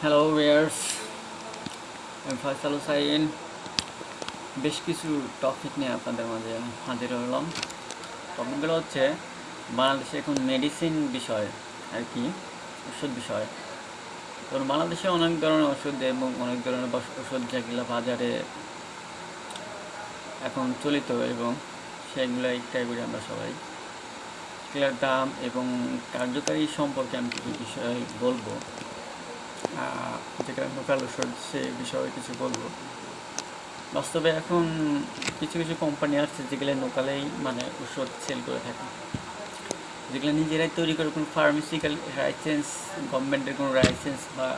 Hello ওয়ার্স আমি ফয়সাল হুসাইন বেশ কিছু টপিক নিয়ে আপনাদের মাঝে হাজির হলাম। টপিকগুলো হচ্ছে বাংলাদেশে এখন মেডিসিন বিষয় আর কি, ওষুধ বিষয়। তো বাংলাদেশে অনেক ধরনের ওষুধ এবং অনেক ধরনের ওষুধ যেগুলো বাজারে এখন চলিত এবং সেগুলো ট্রাই করি আমরা সবাই। সেগুলোর দাম এবং কার্যকারী সম্পর্কে আমি কিছু বিষয় বলব। যেটা লোকাল ওষুধ সে বিষয়ে কিছু বলব। বাস্তবে এখন কিছু কিছু কোম্পানি আসছে যেগুলো লোকালেই মানে ওষুধ সেল করে থাকে। যেগুলো নিজেরাই তৈরি করে কোনো ফার্মেসিক্যাল লাইসেন্স গভর্নমেন্টের কোনো লাইসেন্স বা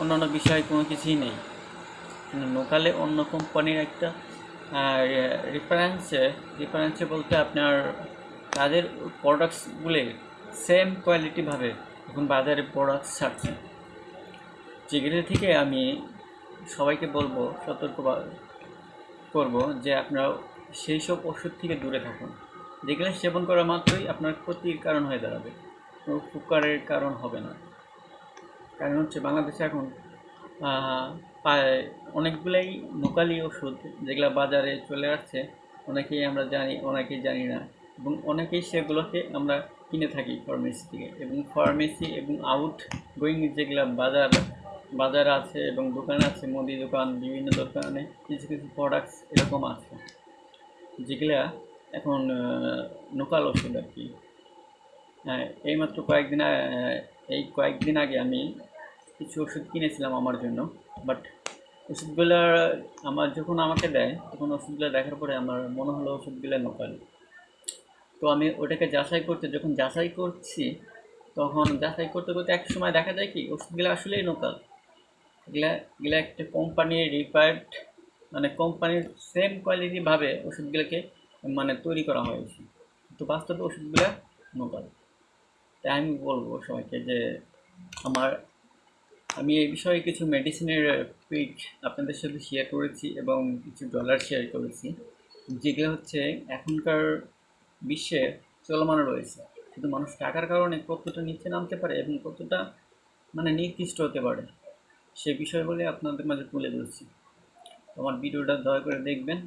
অন্যান্য বিষয়ে কোনো কিছুই নেই। লোকালে অন্য কোম্পানির একটা রেফারেন্সে রেফারেন্সে বলতে আপনার তাদের প্রোডাক্টসগুলি সেম কোয়ালিটিভাবে এখন বাজারে প্রোডাক্টস ছাড়ছে। যেগুলো থেকে আমি সবাইকে বলব, সতর্ক করব যে আপনারা সেই সব ওষুধ থেকে দূরে থাকুন। যেগুলো সেবন করা মাত্রই আপনার ক্ষতির কারণ হয়ে দাঁড়াবে। উপকারের কারণ হবে না। কারণ হচ্ছে বাংলাদেশে এখন অনেকগুলাই লোকালি ওষুধ যেগুলো বাজারে চলে আসছে, অনেকেই আমরা জানি, অনেকেই জানি না এবং অনেকেই সেগুলোকে আমরা কিনে থাকি ফার্মেসি থেকে এবং ফার্মেসি এবং আউট গোয়িং যেগুলো বাজার বাজার আছে এবং দোকান আছে, মুদি দোকান, বিভিন্ন দোকানে কিছু কিছু প্রোডাক্টস এরকম আছে, যেগুলা এখন লোকাল ওষুধ আর কি। হ্যাঁ এইমাত্র কয়েকদিন এই কয়েকদিন আগে আমি কিছু ওষুধ কিনেছিলাম আমার জন্য বাট ওষুধগুলো আমার যখন আমাকে দেয়, তখন ওষুধগুলো দেখার পরে আমার মনে হলো ওষুধগুলো লোকাল তো আমি ওটাকে যাচাই করতে, যখন যাচাই করছি, তখন যাচাই করতে করতে এক সময় দেখা যায় কি, ওষুধগুলো আসলেই লোকাল এগুলা এগুলা একটা কোম্পানির রিকোয়ার্ড মানে কোম্পানির সেম কোয়ালিটিভাবে ওষুধগুলোকে মানে তৈরি করা হয়েছে। তো বাস্তবে ওষুধগুলো লোকাল তাই আমি বলব সবাইকে যে আমার, আমি এই বিষয়ে কিছু মেডিসিনের পিক আপনাদের সাথে শেয়ার করেছি এবং কিছু ডলার শেয়ার করেছি, যেগুলো হচ্ছে এখনকার বিশ্বে চলমান রয়েছে। কিন্তু মানুষ টাকার কারণে কতটা নিচে নামতে পারে এবং কতটা মানে নির্দিষ্ট হতে পারে সে বিষয়গুলি আপনাদের মাঝে তুলে ধরছি। আমার ভিডিওটা দয়া করে দেখবেন।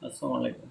আসসালামু আলাইকুম।